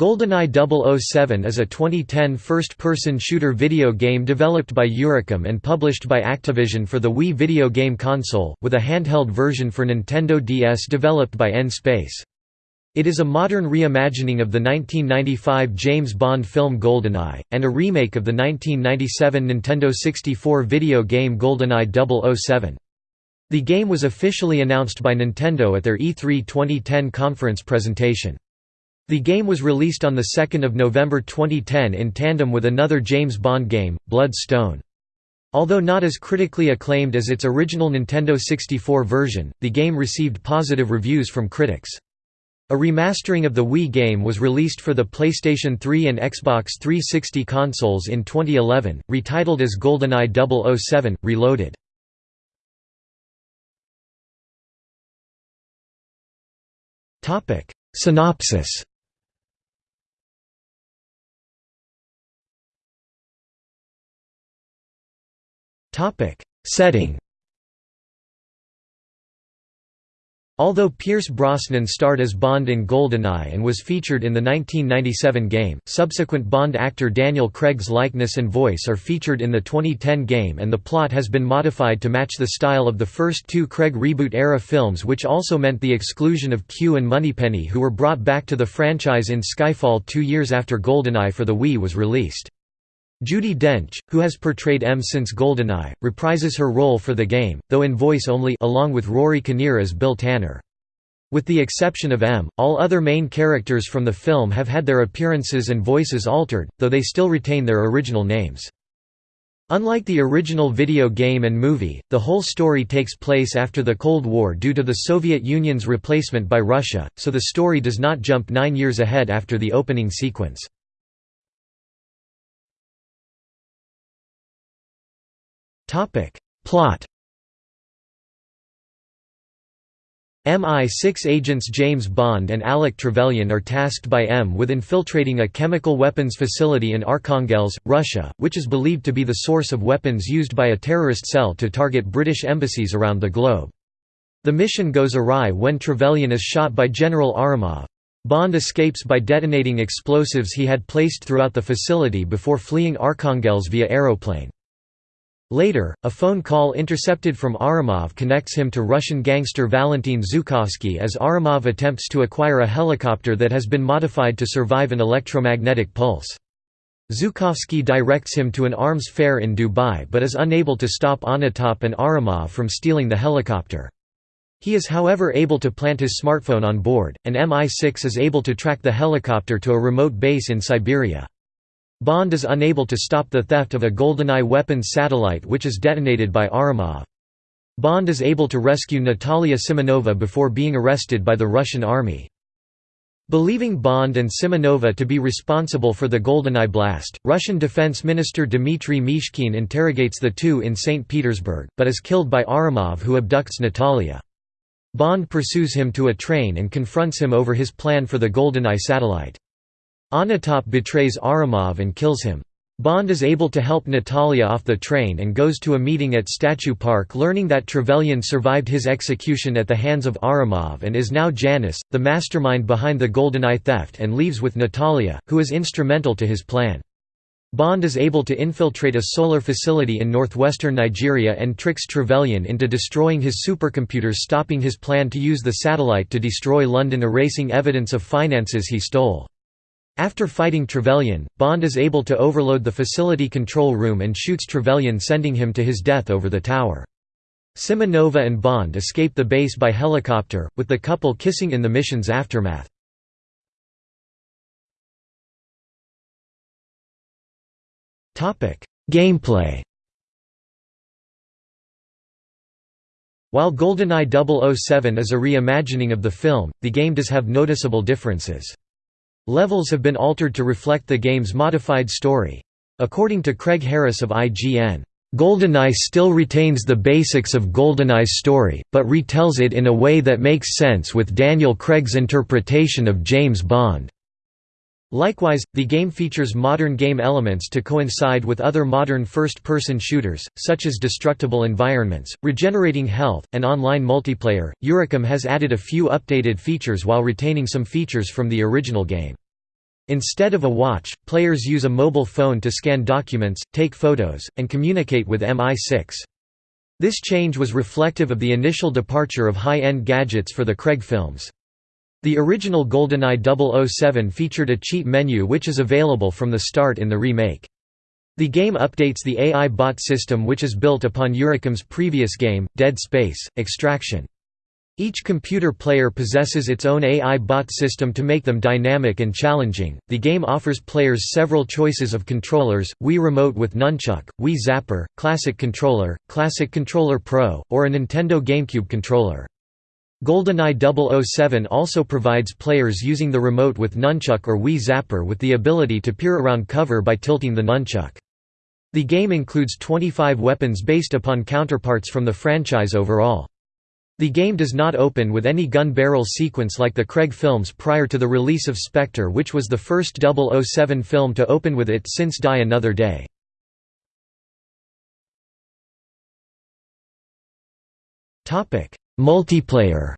GoldenEye 007 is a 2010 first-person shooter video game developed by Eurocom and published by Activision for the Wii video game console, with a handheld version for Nintendo DS developed by N-Space. It is a modern reimagining of the 1995 James Bond film GoldenEye, and a remake of the 1997 Nintendo 64 video game GoldenEye 007. The game was officially announced by Nintendo at their E3 2010 conference presentation. The game was released on 2 November 2010 in tandem with another James Bond game, Blood Stone. Although not as critically acclaimed as its original Nintendo 64 version, the game received positive reviews from critics. A remastering of the Wii game was released for the PlayStation 3 and Xbox 360 consoles in 2011, retitled as GoldenEye 007, Reloaded. Synopsis Topic: Setting. Although Pierce Brosnan starred as Bond in GoldenEye and was featured in the 1997 game, subsequent Bond actor Daniel Craig's likeness and voice are featured in the 2010 game and the plot has been modified to match the style of the first two Craig reboot-era films which also meant the exclusion of Q and Moneypenny who were brought back to the franchise in Skyfall two years after GoldenEye for the Wii was released. Judi Dench, who has portrayed M since GoldenEye, reprises her role for the game, though in voice only along with Rory Kinnear as Bill Tanner. With the exception of M, all other main characters from the film have had their appearances and voices altered, though they still retain their original names. Unlike the original video game and movie, the whole story takes place after the Cold War due to the Soviet Union's replacement by Russia, so the story does not jump nine years ahead after the opening sequence. Topic. Plot MI6 agents James Bond and Alec Trevelyan are tasked by M with infiltrating a chemical weapons facility in Arkhangelsk, Russia, which is believed to be the source of weapons used by a terrorist cell to target British embassies around the globe. The mission goes awry when Trevelyan is shot by General Aramov. Bond escapes by detonating explosives he had placed throughout the facility before fleeing Arkhangelsk via aeroplane. Later, a phone call intercepted from Aramov connects him to Russian gangster Valentin Zukovsky as Aramov attempts to acquire a helicopter that has been modified to survive an electromagnetic pulse. Zukovsky directs him to an arms fair in Dubai but is unable to stop Onatopp and Aramov from stealing the helicopter. He is however able to plant his smartphone on board, and MI6 is able to track the helicopter to a remote base in Siberia. Bond is unable to stop the theft of a GoldenEye weapons satellite which is detonated by Aramov. Bond is able to rescue Natalia Simonova before being arrested by the Russian army. Believing Bond and Simonova to be responsible for the GoldenEye blast, Russian Defense Minister Dmitry Mishkin interrogates the two in St. Petersburg, but is killed by Aramov who abducts Natalia. Bond pursues him to a train and confronts him over his plan for the GoldenEye satellite. Onatopp betrays Aramov and kills him. Bond is able to help Natalia off the train and goes to a meeting at Statue Park learning that Trevelyan survived his execution at the hands of Aramov and is now Janus, the mastermind behind the GoldenEye theft and leaves with Natalia, who is instrumental to his plan. Bond is able to infiltrate a solar facility in northwestern Nigeria and tricks Trevelyan into destroying his supercomputers stopping his plan to use the satellite to destroy London erasing evidence of finances he stole. After fighting Trevelyan, Bond is able to overload the facility control room and shoots Trevelyan sending him to his death over the tower. Simonova and Bond escape the base by helicopter, with the couple kissing in the mission's aftermath. Gameplay While GoldenEye 007 is a reimagining of the film, the game does have noticeable differences. Levels have been altered to reflect the game's modified story. According to Craig Harris of IGN, "...GoldenEye still retains the basics of GoldenEye's story, but retells it in a way that makes sense with Daniel Craig's interpretation of James Bond." Likewise, the game features modern game elements to coincide with other modern first-person shooters, such as destructible environments, regenerating health, and online multiplayer. Eurocom has added a few updated features while retaining some features from the original game. Instead of a watch, players use a mobile phone to scan documents, take photos, and communicate with MI6. This change was reflective of the initial departure of high-end gadgets for the Craig films. The original GoldenEye 007 featured a cheat menu which is available from the start in the remake. The game updates the AI bot system which is built upon Eurocom's previous game, Dead Space, Extraction. Each computer player possesses its own AI bot system to make them dynamic and challenging. The game offers players several choices of controllers: Wii Remote with Nunchuk, Wii Zapper, Classic Controller, Classic Controller Pro, or a Nintendo GameCube controller. GoldenEye 007 also provides players using the remote with Nunchuk or Wii Zapper with the ability to peer around cover by tilting the nunchuck. The game includes 25 weapons based upon counterparts from the franchise overall. The game does not open with any gun barrel sequence like the Craig films prior to the release of Spectre which was the first 007 film to open with it since Die Another Day. Multiplayer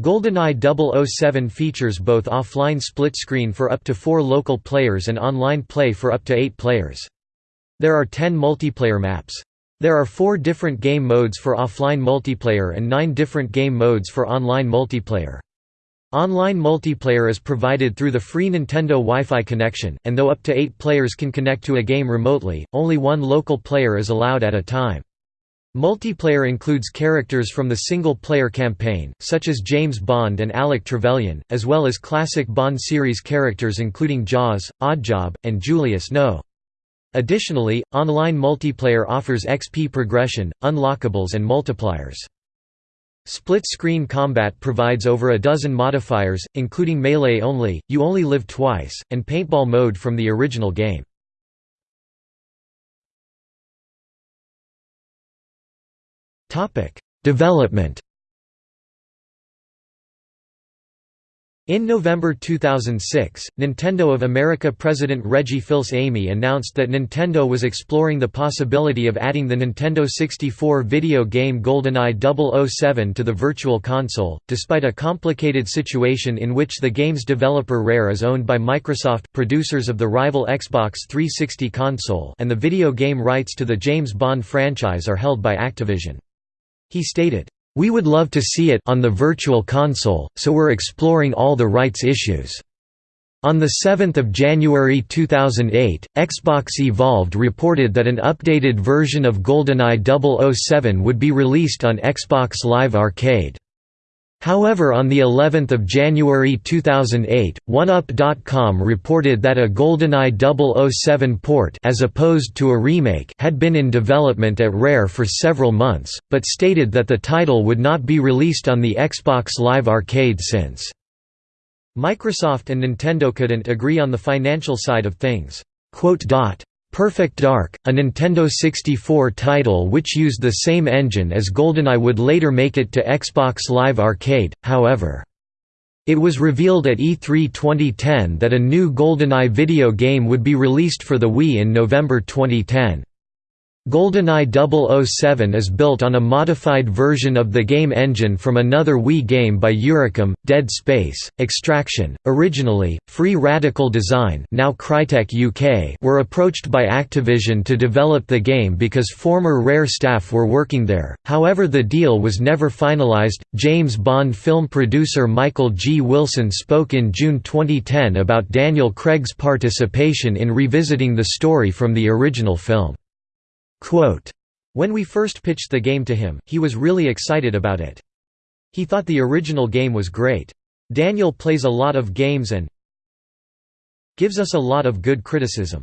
GoldenEye 007 features both offline split-screen for up to four local players and online play for up to eight players. There are ten multiplayer maps. There are four different game modes for offline multiplayer and nine different game modes for online multiplayer. Online multiplayer is provided through the free Nintendo Wi-Fi connection, and though up to eight players can connect to a game remotely, only one local player is allowed at a time. Multiplayer includes characters from the single-player campaign, such as James Bond and Alec Trevelyan, as well as classic Bond series characters including Jaws, Oddjob, and Julius No. Additionally, online multiplayer offers XP progression, unlockables and multipliers. Split-screen combat provides over a dozen modifiers, including melee only, you only live twice, and paintball mode from the original game. Development In November 2006, Nintendo of America President Reggie Fils-Aimé announced that Nintendo was exploring the possibility of adding the Nintendo 64 video game GoldenEye 007 to the Virtual Console, despite a complicated situation in which the game's developer Rare is owned by Microsoft, producers of the rival Xbox 360 console and the video game rights to the James Bond franchise are held by Activision. He stated, we would love to see it on the Virtual Console, so we're exploring all the rights issues. On 7 January 2008, Xbox Evolved reported that an updated version of GoldenEye 007 would be released on Xbox Live Arcade. However on the 11th of January 2008, OneUp.com reported that a GoldenEye 007 port as opposed to a remake had been in development at Rare for several months, but stated that the title would not be released on the Xbox Live Arcade since. Microsoft and Nintendo couldn't agree on the financial side of things. Perfect Dark, a Nintendo 64 title which used the same engine as GoldenEye would later make it to Xbox Live Arcade, however. It was revealed at E3 2010 that a new GoldenEye video game would be released for the Wii in November 2010. GoldenEye 007 is built on a modified version of the game engine from another Wii game by Eurocom, Dead Space, Extraction. Originally, Free Radical Design now Crytek UK were approached by Activision to develop the game because former Rare staff were working there, however the deal was never finalized. James Bond film producer Michael G. Wilson spoke in June 2010 about Daniel Craig's participation in revisiting the story from the original film. When we first pitched the game to him, he was really excited about it. He thought the original game was great. Daniel plays a lot of games and gives us a lot of good criticism.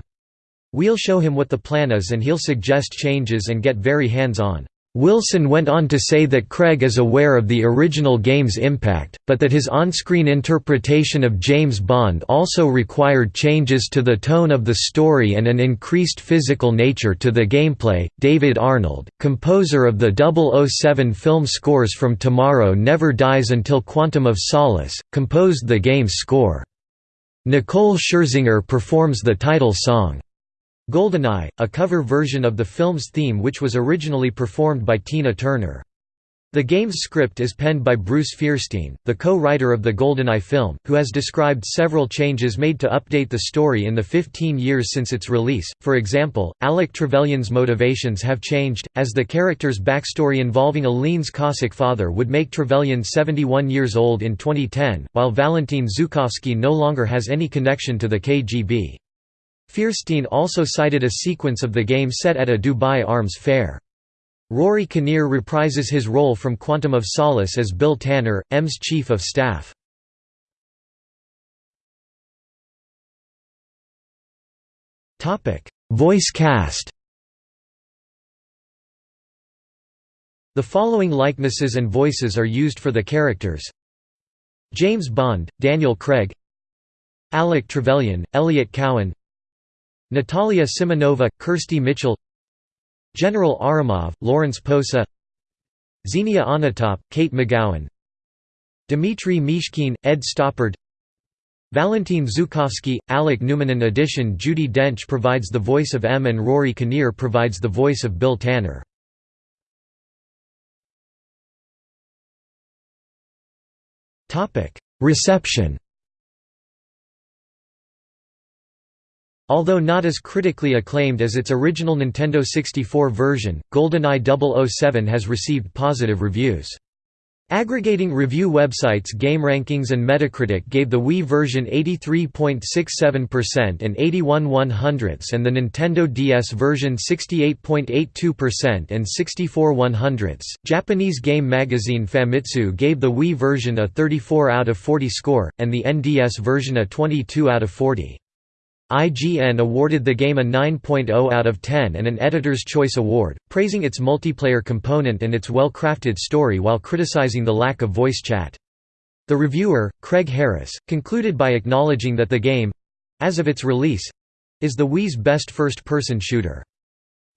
We'll show him what the plan is and he'll suggest changes and get very hands-on. Wilson went on to say that Craig is aware of the original game's impact, but that his on-screen interpretation of James Bond also required changes to the tone of the story and an increased physical nature to the gameplay. David Arnold, composer of the 007 film scores from Tomorrow Never Dies Until Quantum of Solace, composed the game's score. Nicole Scherzinger performs the title song. Goldeneye, a cover version of the film's theme which was originally performed by Tina Turner. The game's script is penned by Bruce Feirstein, the co-writer of the GoldenEye film, who has described several changes made to update the story in the 15 years since its release. For example, Alec Trevelyan's motivations have changed, as the character's backstory involving Lienz Cossack father would make Trevelyan 71 years old in 2010, while Valentin Zhukovsky no longer has any connection to the KGB. Feirstein also cited a sequence of the game set at a Dubai arms fair. Rory Kinnear reprises his role from Quantum of Solace as Bill Tanner, M's chief of staff. Voice cast The following likenesses and voices are used for the characters James Bond, Daniel Craig Alec Trevelyan, Elliot Cowan Natalia Simonova, Kirsty Mitchell General Aramov, Lawrence Posa Xenia Onatopp, Kate McGowan Dmitry Mishkin, Ed Stoppard Valentin Zhukovsky, Alec Newman In addition Judi Dench provides the voice of M and Rory Kinnear provides the voice of Bill Tanner. Reception Although not as critically acclaimed as its original Nintendo 64 version, GoldenEye 007 has received positive reviews. Aggregating review websites GameRankings and Metacritic gave the Wii version 83.67% and 81 100ths and the Nintendo DS version 68.82% and 64 100ths. Japanese game magazine Famitsu gave the Wii version a 34 out of 40 score, and the NDS version a 22 out of 40. IGN awarded the game a 9.0 out of 10 and an Editor's Choice Award, praising its multiplayer component and its well-crafted story while criticizing the lack of voice chat. The reviewer, Craig Harris, concluded by acknowledging that the game—as of its release—is the Wii's best first-person shooter.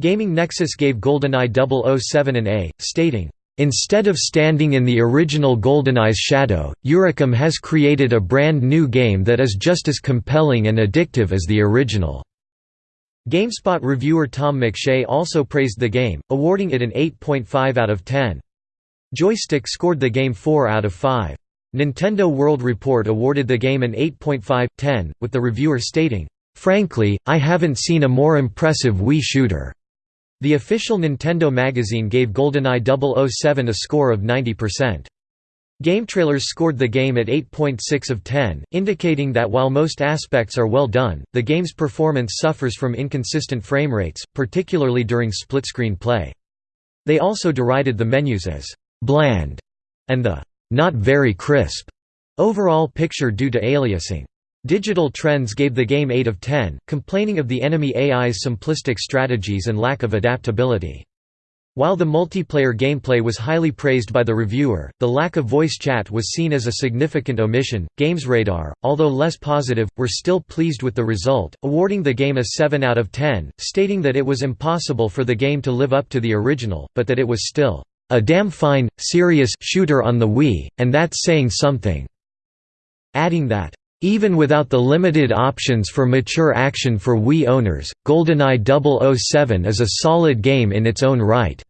Gaming Nexus gave GoldenEye 007 an A, stating, Instead of standing in the original GoldenEye's shadow, Eurocom has created a brand new game that is just as compelling and addictive as the original. GameSpot reviewer Tom McShea also praised the game, awarding it an 8.5 out of 10. Joystick scored the game 4 out of 5. Nintendo World Report awarded the game an 8.5/10, with the reviewer stating, "Frankly, I haven't seen a more impressive Wii shooter." The official Nintendo magazine gave GoldenEye 007 a score of 90%. GameTrailers scored the game at 8.6 of 10, indicating that while most aspects are well done, the game's performance suffers from inconsistent frame rates, particularly during split-screen play. They also derided the menus as «bland» and the «not very crisp» overall picture due to aliasing. Digital Trends gave the game 8 of 10, complaining of the enemy AI's simplistic strategies and lack of adaptability. While the multiplayer gameplay was highly praised by the reviewer, the lack of voice chat was seen as a significant omission. GamesRadar, although less positive, were still pleased with the result, awarding the game a 7 out of 10, stating that it was impossible for the game to live up to the original, but that it was still a damn fine, serious shooter on the Wii, and that's saying something. Adding that even without the limited options for mature action for Wii owners, GoldenEye 007 is a solid game in its own right.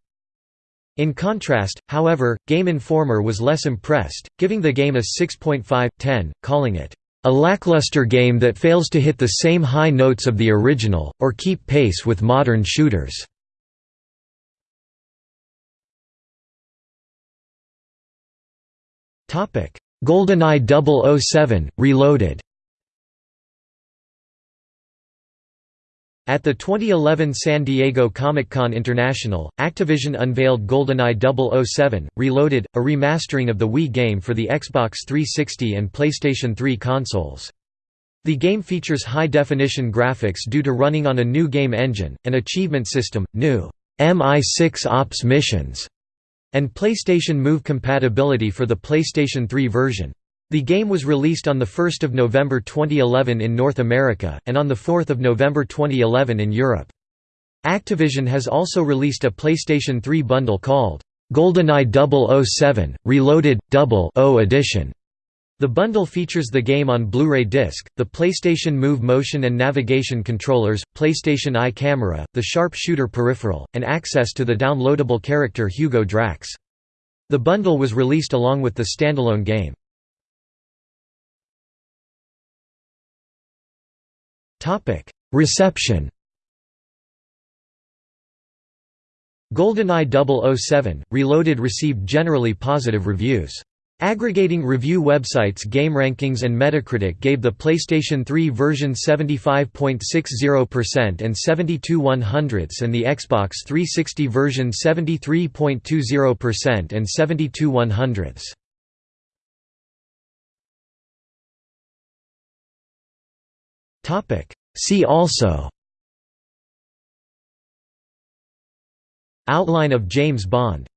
In contrast, however, Game Informer was less impressed, giving the game a 6.5/10, calling it a lackluster game that fails to hit the same high notes of the original, or keep pace with modern shooters. GoldenEye 007, Reloaded At the 2011 San Diego Comic-Con International, Activision unveiled GoldenEye 007, Reloaded, a remastering of the Wii game for the Xbox 360 and PlayStation 3 consoles. The game features high-definition graphics due to running on a new game engine, an achievement system, new MI6 Ops missions, and PlayStation Move compatibility for the PlayStation 3 version. The game was released on 1 November 2011 in North America, and on 4 November 2011 in Europe. Activision has also released a PlayStation 3 bundle called, GoldenEye 007, Reloaded, Double O Edition. The bundle features the game on Blu-ray disc, the PlayStation Move motion and navigation controllers, PlayStation Eye camera, the Sharp Shooter peripheral, and access to the downloadable character Hugo Drax. The bundle was released along with the standalone game. Reception GoldenEye 007, Reloaded received generally positive reviews. Aggregating review websites GameRankings and Metacritic gave the PlayStation 3 version 75.60% and 72 100ths and the Xbox 360 version 73.20% and 72 100ths. See also Outline of James Bond